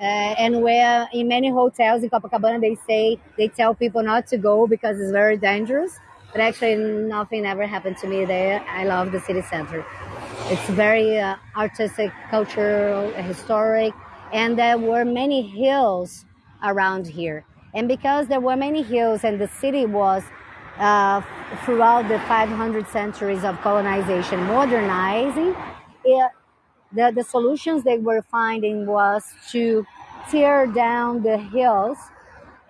Uh, and where in many hotels in Copacabana they say they tell people not to go because it's very dangerous. But actually, nothing ever happened to me there. I love the city center. It's very uh, artistic, cultural, historic, and there were many hills around here. And because there were many hills, and the city was uh, throughout the 500 centuries of colonization modernizing, it, the, the solutions they were finding was to tear down the hills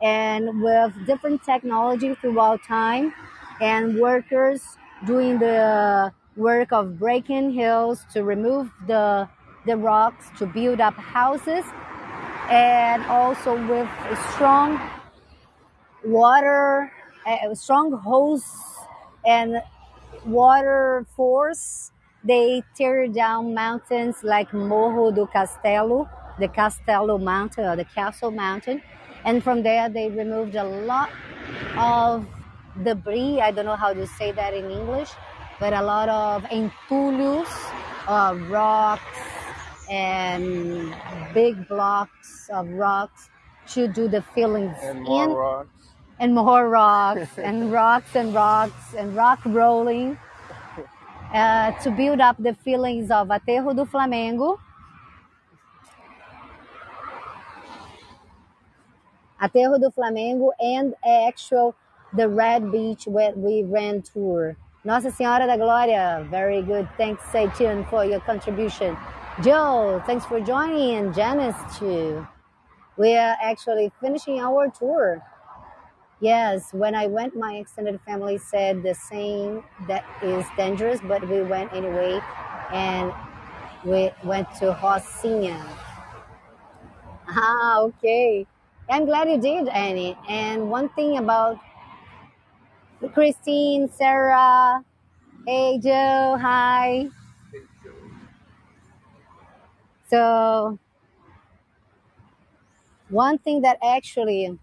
and with different technology throughout time and workers doing the work of breaking hills to remove the the rocks to build up houses and also with strong water uh, strong hose and water force. They tear down mountains like Morro do Castelo, the Castelo Mountain or the Castle Mountain, and from there they removed a lot of debris. I don't know how to say that in English, but a lot of entulhos, uh, rocks, and big blocks of rocks to do the fillings And more in rocks. And more rocks and rocks and rocks and rock rolling uh, to build up the feelings of Aterro do Flamengo. Aterro do Flamengo and actual the Red Beach where we ran tour. Nossa Senhora da Glória, very good. Thanks, Satan, for your contribution. Joe, thanks for joining, and Janice too. We are actually finishing our tour. Yes, when I went, my extended family said the same that is dangerous, but we went anyway, and we went to Rocinha. Ah, okay. I'm glad you did, Annie. And one thing about Christine, Sarah, hey Joe, hi. So, one thing that actually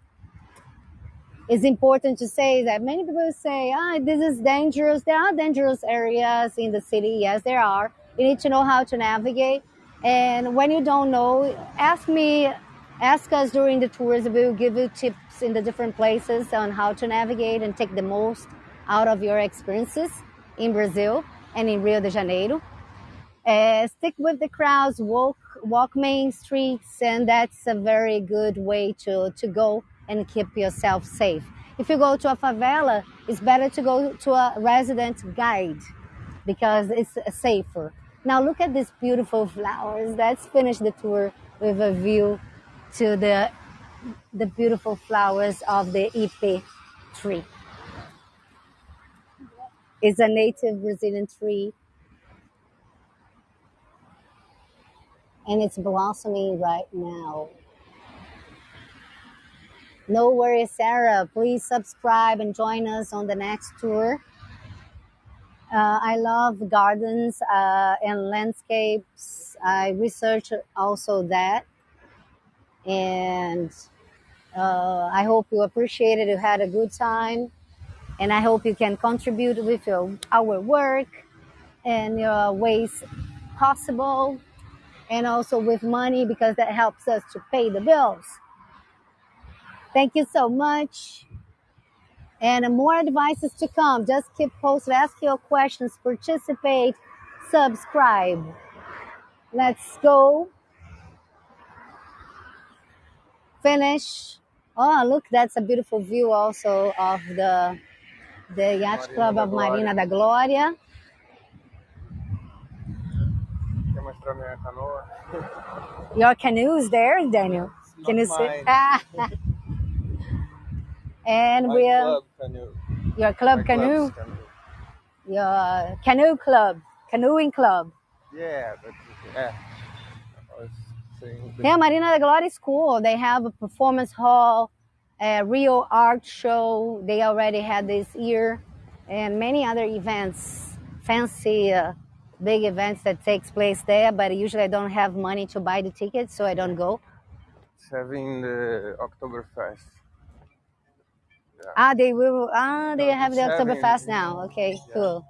is important to say that many people say, ah, this is dangerous. There are dangerous areas in the city. Yes, there are. You need to know how to navigate. And when you don't know, ask me, ask us during the tours. We will give you tips in the different places on how to navigate and take the most out of your experiences in Brazil and in Rio de Janeiro. Uh, stick with the crowds, walk walk main streets, and that's a very good way to, to go and keep yourself safe. If you go to a favela, it's better to go to a resident guide because it's safer. Now look at these beautiful flowers. Let's finish the tour with a view to the the beautiful flowers of the ipe tree. It's a native Brazilian tree and it's blossoming right now. No worries, Sarah. Please subscribe and join us on the next tour. Uh, I love gardens uh, and landscapes. I research also that, and uh, I hope you appreciate it. You had a good time, and I hope you can contribute with your, our work and your ways possible, and also with money because that helps us to pay the bills. Thank you so much. And more advices to come. Just keep posted, ask your questions, participate, subscribe. Let's go. Finish. Oh, look, that's a beautiful view also of the the Yacht Marina Club of Marina da Glória. Quer mostrar minha canoa? Your canoe is there, Daniel. Can you see? and My we're club canoe. your club My canoe, canoe. your canoe club, canoeing club. Yeah, but yeah. I was saying the- Yeah, Marina da Glória is cool. They have a performance hall, a real art show. They already had this year, and many other events, fancy, uh, big events that takes place there. But usually I don't have money to buy the tickets, so I don't go. It's having the Oktoberfest. Ah, they will. Ah, they have the Oktoberfest now. Okay, cool.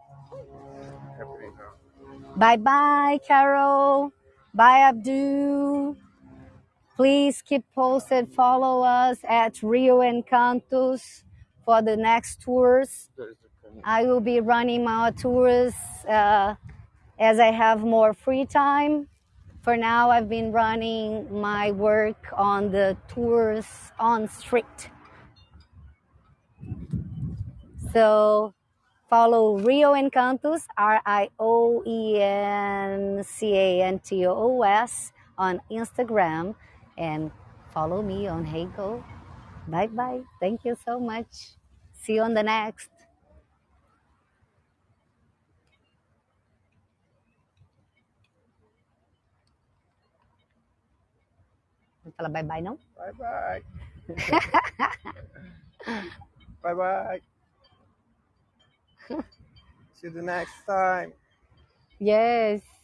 Bye bye, Carol. Bye, Abdul. Please keep posted. Follow us at Rio Encantos for the next tours. There's the canoe. I will be running my tours uh, as I have more free time. For now, I've been running my work on the tours on street. So follow Rio Encantos, R I O E N C A N T O O S on Instagram and follow me on Heygo. Bye bye. Thank you so much. See you on the next. Fala bye bye, não? Bye bye. Bye bye. See you the next time. Yes.